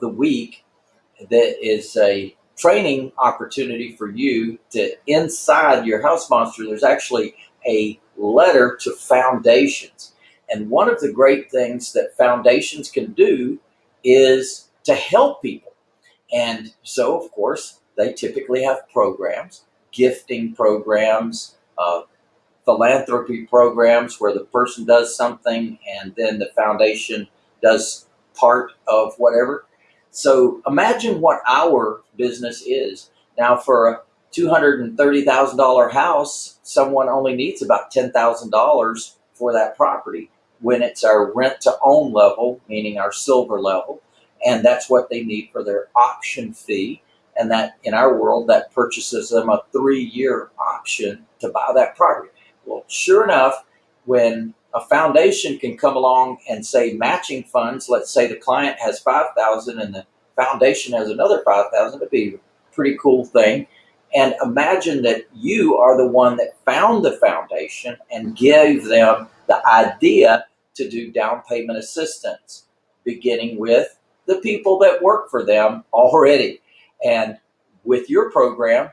the week that is a training opportunity for you to inside your house monster there's actually a letter to foundations. And one of the great things that foundations can do is to help people. And so of course they typically have programs gifting programs uh, philanthropy programs where the person does something and then the foundation does part of whatever so imagine what our business is. Now for a $230,000 house, someone only needs about $10,000 for that property when it's our rent to own level, meaning our silver level. And that's what they need for their option fee. And that in our world, that purchases them a three year option to buy that property. Well, sure enough, when a foundation can come along and say matching funds. Let's say the client has 5,000 and the foundation has another 5,000. It'd be a pretty cool thing. And imagine that you are the one that found the foundation and gave them the idea to do down payment assistance, beginning with the people that work for them already. And with your program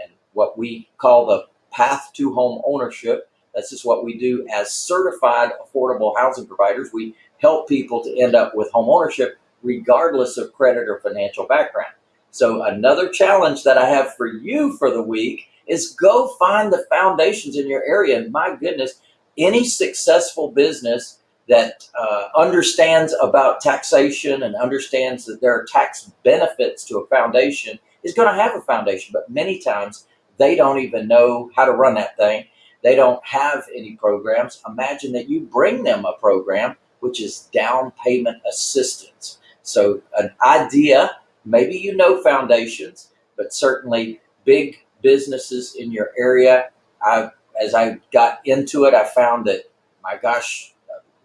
and what we call the path to home ownership, this is what we do as certified affordable housing providers. We help people to end up with home ownership regardless of credit or financial background. So another challenge that I have for you for the week is go find the foundations in your area. And my goodness, any successful business that uh, understands about taxation and understands that there are tax benefits to a foundation is going to have a foundation. But many times they don't even know how to run that thing. They don't have any programs. Imagine that you bring them a program, which is down payment assistance. So an idea, maybe you know foundations, but certainly big businesses in your area. I, as I got into it, I found that, my gosh,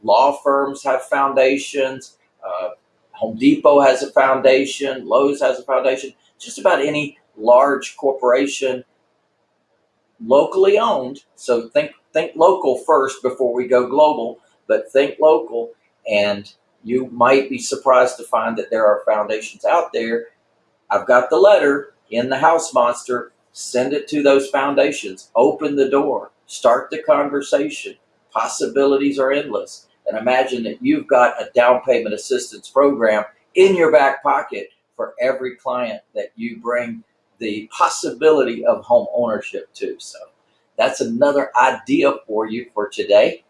law firms have foundations. Uh, Home Depot has a foundation. Lowe's has a foundation. Just about any large corporation locally owned. So think think local first before we go global, but think local and you might be surprised to find that there are foundations out there. I've got the letter in the house monster. Send it to those foundations. Open the door. Start the conversation. Possibilities are endless. And imagine that you've got a down payment assistance program in your back pocket for every client that you bring the possibility of home ownership too. So that's another idea for you for today.